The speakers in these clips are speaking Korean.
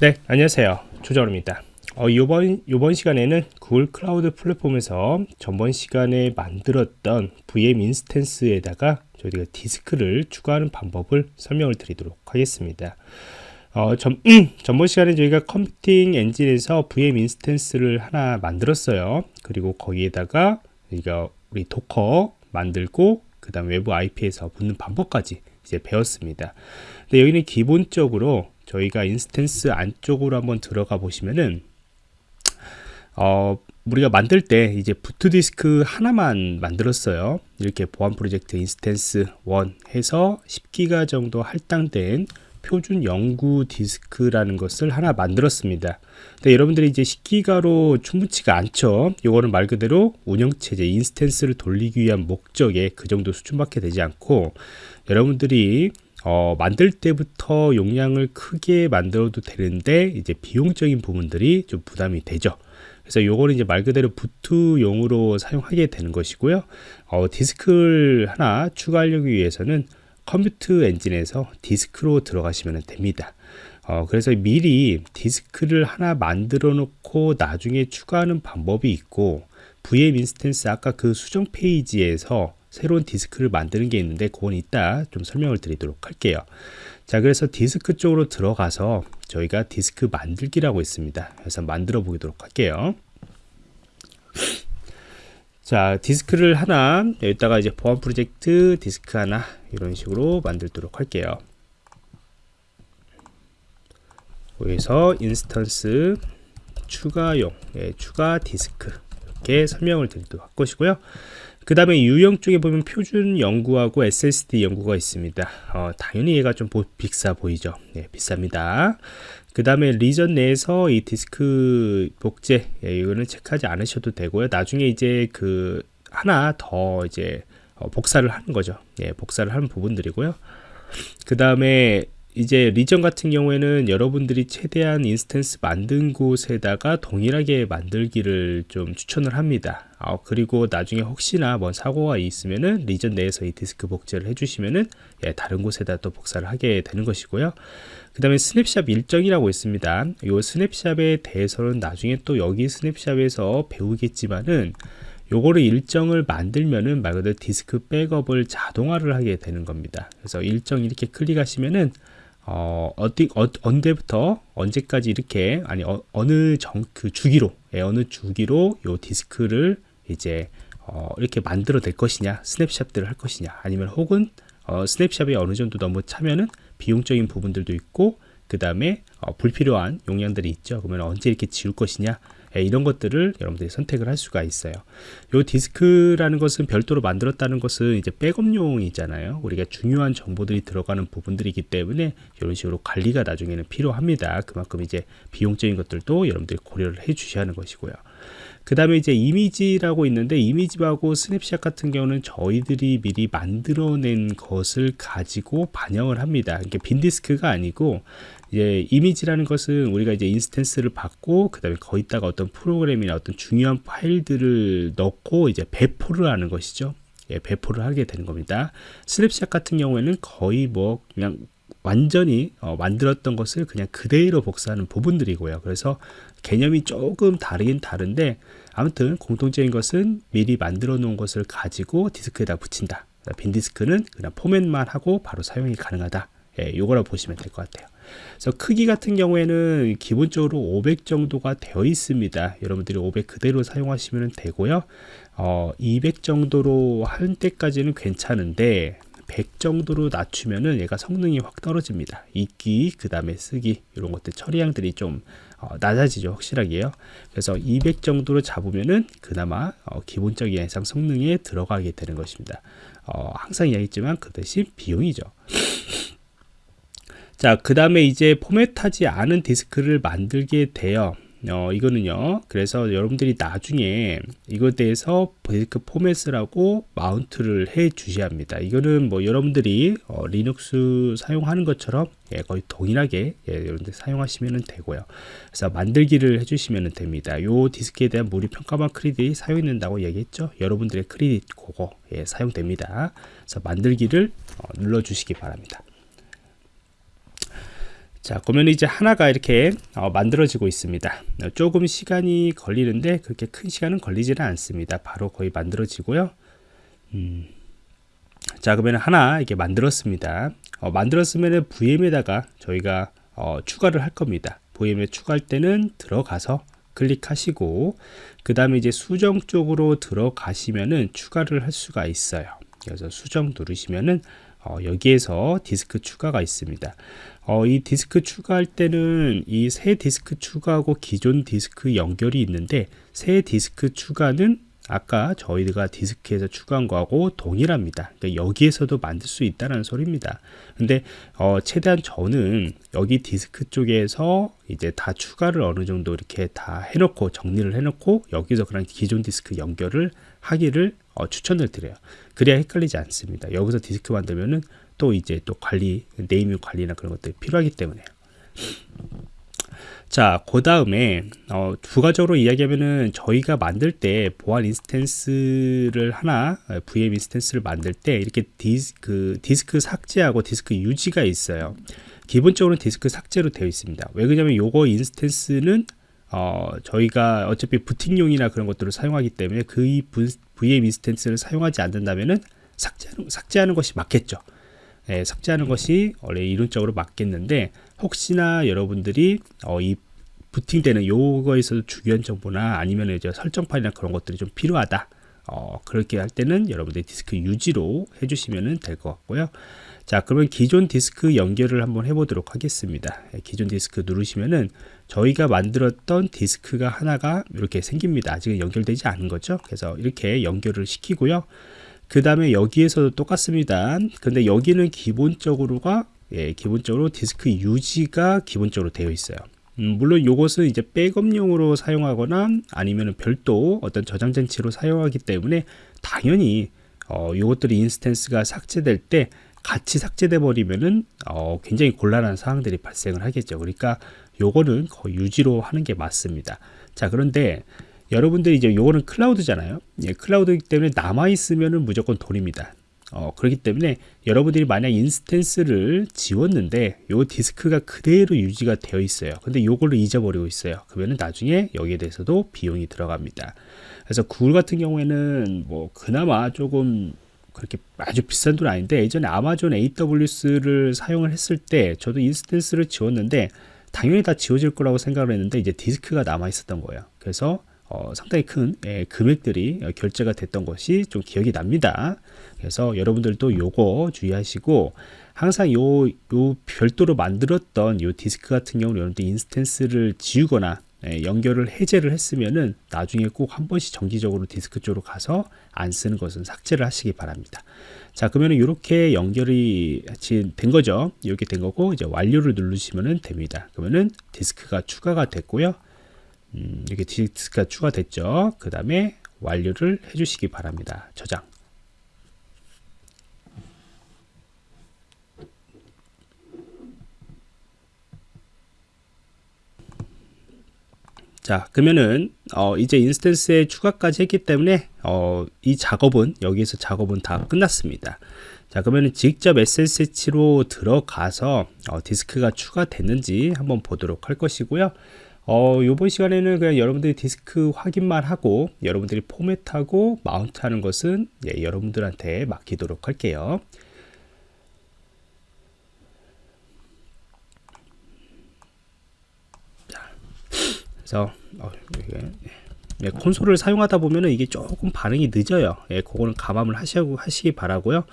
네, 안녕하세요. 조정입니다. 어, 이번, 이번 시간에는 Google Cloud Platform에서 전번 시간에 만들었던 VM 인스턴스에다가 저희가 디스크를 추가하는 방법을 설명을 드리도록 하겠습니다. 어, 전, 음, 전번 시간에 저희가 컴퓨팅 엔진에서 VM 인스턴스를 하나 만들었어요. 그리고 거기에다가 우리가 우리 Docker 만들고 그 다음 외부 IP에서 붙는 방법까지 이제 배웠습니다. 근데 여기는 기본적으로 저희가 instance 안쪽으로 한번 들어가 보시면은 어, 우리가 만들 때 이제 boot 디스크 하나만 만들었어요. 이렇게 보안 프로젝트 instance 1 해서 10기가 정도 할당된 표준 영구 디스크라는 것을 하나 만들었습니다. 근데 여러분들이 이제 10기가로 충분치가 않죠. 이거는 말 그대로 운영체제 instance를 돌리기 위한 목적에 그 정도 수준밖에 되지 않고 여러분들이 어, 만들 때부터 용량을 크게 만들어도 되는데 이제 비용적인 부분들이 좀 부담이 되죠. 그래서 요거는 이제 말 그대로 boot용으로 사용하게 되는 것이고요. 어, 디스크를 하나 추가하려기 위해서는 컴퓨터 엔진에서 디스크로 들어가시면 됩니다. 어, 그래서 미리 디스크를 하나 만들어 놓고 나중에 추가하는 방법이 있고 VM instance 아까 그 수정 페이지에서 새로운 디스크를 만드는 게 있는데 그건 이따 좀 설명을 드리도록 할게요. 자 그래서 디스크 쪽으로 들어가서 저희가 디스크 만들기라고 있습니다. 그래서 만들어 보도록 할게요. 자 디스크를 하나 여기다가 이제 보안 프로젝트 디스크 하나 이런 식으로 만들도록 할게요. 여기서 instance 추가용 예, 추가 디스크 이렇게 설명을 드리도록 할 것이고요 그 다음에 유형 쪽에 보면 표준 영구하고 SSD 영구가 있습니다. 어, 당연히 얘가 좀 비싸 보이죠. 네, 비쌉니다. 그 다음에 region 내에서 이 디스크 복제 예, 이거는 체크하지 않으셔도 되고요. 나중에 이제 그 하나 더 이제 어, 복사를 하는 거죠. 예, 복사를 하는 부분들이고요. 그 다음에 이제 region 같은 경우에는 여러분들이 최대한 instance 만든 곳에다가 동일하게 만들기를 좀 추천을 합니다. 어, 그리고 나중에 혹시나 뭐 사고가 있으면은 region 내에서 이 디스크 복제를 해주시면은 예, 다른 곳에다 또 복사를 하게 되는 것이고요. 그 다음에 스냅샵 일정이라고 있습니다. 이 snapshot에 대해서는 나중에 또 여기 snapshot에서 배우겠지만은 요거를 일정을 만들면은 말 그대로 디스크 백업을 자동화를 하게 되는 겁니다. 그래서 일정 이렇게 클릭하시면은 어, 어디, 어, 언제부터 언제까지 이렇게 아니 어, 느 정, 그 주기로 예, 어느 주기로 요 디스크를 이제 어, 이렇게 만들어 낼 것이냐 스냅샷들을 할 것이냐 아니면 혹은 어, 스냅샷이 어느 정도 너무 차면은 비용적인 부분들도 있고 그 다음에 어, 불필요한 용량들이 있죠. 그러면 언제 이렇게 지울 것이냐 예, 이런 것들을 여러분들이 선택을 할 수가 있어요. 요 디스크라는 것은 별도로 만들었다는 것은 이제 백업용이잖아요. 우리가 중요한 정보들이 들어가는 부분들이기 때문에 이런 식으로 관리가 나중에는 필요합니다. 그만큼 이제 비용적인 것들도 여러분들이 고려를 해 주셔야 하는 것이고요 그 다음에 이제 이미지라고 있는데 이미지하고 스냅샷 같은 경우는 저희들이 미리 만들어낸 것을 가지고 반영을 합니다. 이게 빈 디스크가 아니고 이제 이미지라는 것은 우리가 이제 instance를 받고 그 다음에 거기다가 어떤 프로그램이나 어떤 중요한 파일들을 넣고 이제 배포를 하는 것이죠. 예, 배포를 하게 되는 겁니다. 스냅샷 같은 경우에는 거의 뭐 그냥 완전히 어, 만들었던 것을 그냥 그대로 복사하는 부분들이고요. 그래서 개념이 조금 다르긴 다른데 아무튼 공통적인 것은 미리 만들어 놓은 것을 가지고 디스크에다 붙인다. 빈 디스크는 그냥 포맷만 하고 바로 사용이 가능하다. 예, 요거라 보시면 될 것 같아요. 그래서 크기 같은 경우에는 기본적으로 500 정도가 되어 있습니다. 여러분들이 500 그대로 사용하시면 되고요. 어, 200 정도로 할 때까지는 괜찮은데 100 정도로 낮추면은 얘가 성능이 확 떨어집니다. 읽기, 그 다음에 쓰기 이런 것들 처리량들이 좀 어, 낮아지죠 확실하게요 그래서 200 정도로 잡으면은 그나마 어, 기본적인 예상 성능에 들어가게 되는 것입니다 어, 항상 이야기했지만 그 대신 비용이죠 자, 그 다음에 이제 포맷하지 않은 디스크를 만들게 돼요. 어, 이거는요. 그래서 여러분들이 나중에 이거에 대해서 디스크 포맷을 하고 mount를 해 주셔야 합니다. 이거는 뭐 여러분들이 어, 리눅스 사용하는 것처럼 예, 거의 동일하게 예, 여러분들 사용하시면 되고요. 그래서 만들기를 해주시면 됩니다. 요 디스크에 대한 무료 평가만 크레딧이 사용된다고 얘기했죠. 여러분들의 크레딧 그거 예, 사용됩니다. 그래서 만들기를 어, 눌러 주시기 바랍니다. 자 그러면 이제 하나가 이렇게 어, 만들어지고 있습니다. 조금 시간이 걸리는데 그렇게 큰 시간은 걸리지는 않습니다. 바로 거의 만들어지고요. 음. 자 그러면 하나 이렇게 만들었습니다. 어, 만들었으면 VM에다가 저희가 어, 추가를 할 겁니다. VM에 추가할 때는 들어가서 클릭하시고 그 다음에 이제 수정 쪽으로 들어가시면은 추가를 할 수가 있어요. 그래서 수정 누르시면은 어, 여기에서 디스크 추가가 있습니다 어, 이 디스크 추가할 때는 이 새 디스크 추가하고 기존 디스크 연결이 있는데 새 디스크 추가는 아까 저희가 디스크에서 추가한 거하고 동일합니다. 그러니까 여기에서도 만들 수 있다는 소리입니다. 근데 어, 최대한 저는 여기 디스크 쪽에서 이제 다 추가를 어느 정도 이렇게 다 해놓고 정리를 해놓고 여기서 그냥 기존 디스크 연결을 하기를 어, 추천을 드려요. 그래야 헷갈리지 않습니다. 여기서 디스크 만들면은 또 이제 또 관리, 네이밍 관리나 그런 것들이 필요하기 때문에요. 자, 그 다음에 어, 부가적으로 이야기하면은 저희가 만들 때 보안 instance를 하나 VM 인스턴스를 만들 때 이렇게 디스, 그 디스크 삭제하고 디스크 유지가 있어요. 기본적으로 디스크 삭제로 되어 있습니다. 왜 그러냐면 요거 instance는 어, 저희가 어차피 부팅용이나 그런 것들을 사용하기 때문에 그 VM 인스턴스를 사용하지 않는다면은 삭제하는, 삭제하는 것이 맞겠죠. 예, 삭제하는 것이 원래 이론적으로 맞겠는데 혹시나 여러분들이 어, 이 부팅되는 요거에서 중요한 정보나 아니면 이제 설정 파일이나 그런 것들이 좀 필요하다 어, 그렇게 할 때는 여러분들이 디스크 유지로 해주시면 될 것 같고요. 자 그러면 기존 디스크 연결을 한번 해보도록 하겠습니다. 예, 기존 디스크 누르시면은 저희가 만들었던 디스크가 하나가 이렇게 생깁니다. 아직은 연결되지 않은 거죠. 그래서 이렇게 연결을 시키고요. 그 다음에 여기에서도 똑같습니다 근데 여기는 기본적으로가 예, 기본적으로 디스크 유지가 기본적으로 되어 있어요 음, 물론 이것은 이제 백업용으로 사용하거나 아니면 별도 어떤 저장 장치로 사용하기 때문에 당연히 어, 이것들이 instance가 삭제될 때 같이 삭제돼 버리면은 어, 굉장히 곤란한 상황들이 발생을 하겠죠. 그러니까 요거는 거의 유지로 하는 게 맞습니다. 자 그런데 여러분들이 이제 요거는 클라우드잖아요. 예, 클라우드이기 때문에 남아 있으면은 무조건 돈입니다 어, 그렇기 때문에 여러분들이 만약 instance를 지웠는데 요 디스크가 그대로 유지가 되어 있어요. 근데 요거를 잊어버리고 있어요. 그러면 나중에 여기에 대해서도 비용이 들어갑니다. 그래서 구글 같은 경우에는 뭐 그나마 조금 그렇게 아주 비싼 돈 아닌데 예전에 아마존 AWS를 사용을 했을 때 저도 instance를 지웠는데 당연히 다 지워질 거라고 생각을 했는데 이제 디스크가 남아 있었던 거예요. 그래서 어, 상당히 큰 예, 금액들이 결제가 됐던 것이 좀 기억이 납니다. 그래서 여러분들도 요거 주의하시고 항상 요, 요 별도로 만들었던 요 디스크 같은 경우는 여러분들 instance를 지우거나 예, 연결을 해제를 했으면은 나중에 꼭 한 번씩 정기적으로 디스크 쪽으로 가서 안 쓰는 것은 삭제를 하시기 바랍니다. 자 그러면 이렇게 연결이 된 거죠. 이렇게 된 거고 이제 완료를 누르시면 됩니다. 그러면은 디스크가 추가가 됐고요. 음, 이렇게 디스크가 추가됐죠. 그 다음에 완료를 해주시기 바랍니다. 저장. 자 그러면은 어, 이제 인스턴스에 추가까지 했기 때문에 어, 이 작업은 여기서 작업은 다 끝났습니다 자 그러면 직접 SSH로 들어가서 어, 디스크가 추가됐는지 한번 보도록 할 것이고요 어, 요번 시간에는 그냥 여러분들이 디스크 확인만 하고 여러분들이 포맷하고 마운트 하는 것은 예, 여러분들한테 맡기도록 할게요. 자, 그래서 어, 이게, 예, 콘솔을 사용하다 보면은 이게 조금 반응이 늦어요. 예, 그거는 감안을 하시고 하시기 바라고요.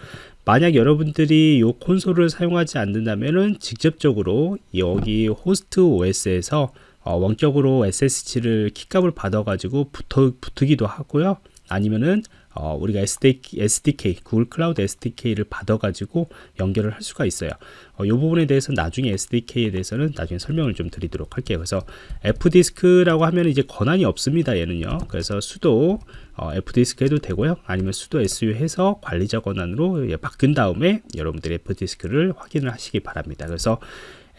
만약 여러분들이 이 콘솔을 사용하지 않는다면은 직접적으로 여기 호스트 OS에서 어, 원격으로 SSH를 키값을 받아가지고 붙어, 붙기도 하고요. 아니면은 어, 우리가 SDK, SDK, 구글 클라우드 SDK를 받아가지고 연결을 할 수가 있어요. 어, 이 부분에 대해서 나중에 SDK에 대해서는 나중에 설명을 좀 드리도록 할게요. 그래서 fdisk라고 하면 이제 권한이 없습니다. 얘는요. 그래서 sudo 어, F디스크 해도 되고요. 아니면 수도 SU 해서 관리자 권한으로 예, 바꾼 다음에 여러분들이 F디스크를 확인을 하시기 바랍니다. 그래서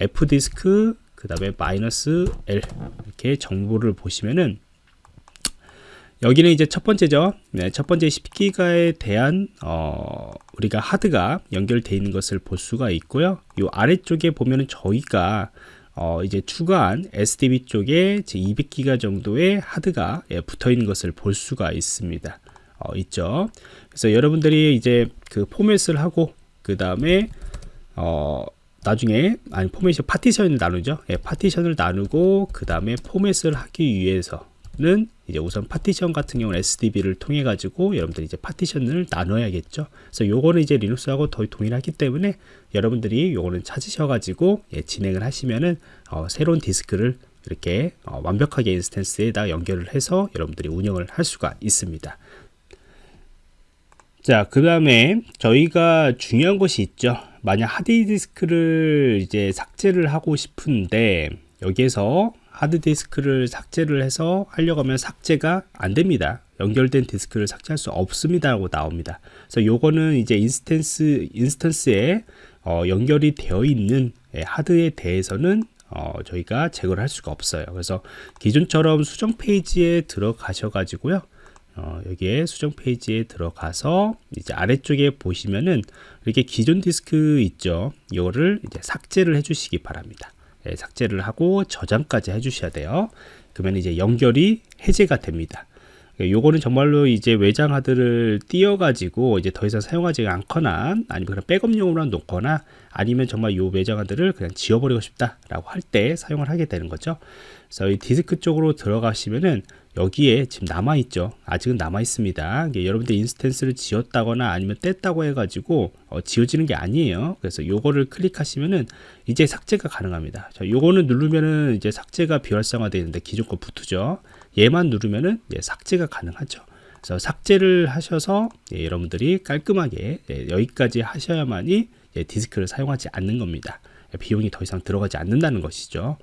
F디스크 그 다음에 마이너스 L 이렇게 정보를 보시면은 여기는 이제 첫 번째죠. 네, 첫 번째 10기가에 대한 어, 우리가 하드가 연결되어 있는 것을 볼 수가 있고요. 이 아래쪽에 보면은 저희가 어, 이제 추가한 SDB 쪽에 200기가 정도의 하드가 예, 붙어 있는 것을 볼 수가 있습니다. 어, 있죠. 그래서 여러분들이 이제 그 포맷을 하고 그 다음에 어, 나중에 아니 포맷이 파티션을 나누죠. 예, 파티션을 나누고 그 다음에 포맷을 하기 위해서는 이제 우선 파티션 같은 경우는 SDB를 통해 가지고 여러분들이 이제 파티션을 나눠야겠죠. 그래서 요거는 이제 리눅스하고 거의 동일하기 때문에 여러분들이 요거는 찾으셔 가지고 예, 진행을 하시면은 어, 새로운 디스크를 이렇게 어, 완벽하게 instance에다 연결을 해서 여러분들이 운영을 할 수가 있습니다. 자, 그 다음에 저희가 중요한 것이 있죠. 만약 하드디스크를 이제 삭제를 하고 싶은데 여기에서 하드디스크를 삭제를 해서 하려고 하면 삭제가 안 됩니다. 연결된 디스크를 삭제할 수 없습니다 라고 나옵니다. 그래서 요거는 이제 instance instance에 어, 연결이 되어 있는 예, 하드에 대해서는 어, 저희가 제거를 할 수가 없어요. 그래서 기존처럼 수정 페이지에 들어가셔 가지고요. 어, 여기에 수정 페이지에 들어가서 이제 아래쪽에 보시면은 이렇게 기존 디스크 있죠. 이거를 이제 삭제를 해 주시기 바랍니다. 예, 삭제를 하고 저장까지 해 주셔야 돼요. 그러면 이제 연결이 해제가 됩니다. 예, 요거는 정말로 이제 외장 하드를 띄어가지고 이제 더 이상 사용하지 않거나 아니면 그냥 백업용으로 놓거나 아니면 정말 요 외장 하드를 그냥 지워버리고 싶다라고 할 때 사용을 하게 되는 거죠. 그래서 이 디스크 쪽으로 들어가시면은 여기에 지금 남아 있죠. 아직은 남아 있습니다. 여러분들 instance를 지웠다거나 아니면 뗐다고 해가지고 어, 지워지는 게 아니에요. 그래서 요거를 클릭하시면은 이제 삭제가 가능합니다. 자 요거는 누르면은 이제 삭제가 비활성화 되는데 기존 거 붙죠 얘만 누르면은 예, 삭제가 가능하죠. 그래서 삭제를 하셔서 예, 여러분들이 깔끔하게 예, 여기까지 하셔야만이 예, 디스크를 사용하지 않는 겁니다. 예, 비용이 더 이상 들어가지 않는다는 것이죠.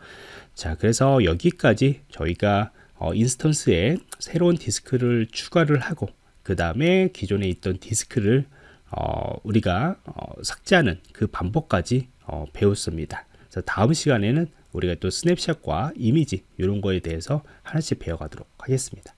자 그래서 여기까지 저희가 어, 인스턴스에 새로운 디스크를 추가를 하고 그 다음에 기존에 있던 디스크를 어, 우리가 어, 삭제하는 그 방법까지 어, 배웠습니다. 그래서 다음 시간에는 우리가 또 스냅샷과 이미지 이런 거에 대해서 하나씩 배워가도록 하겠습니다.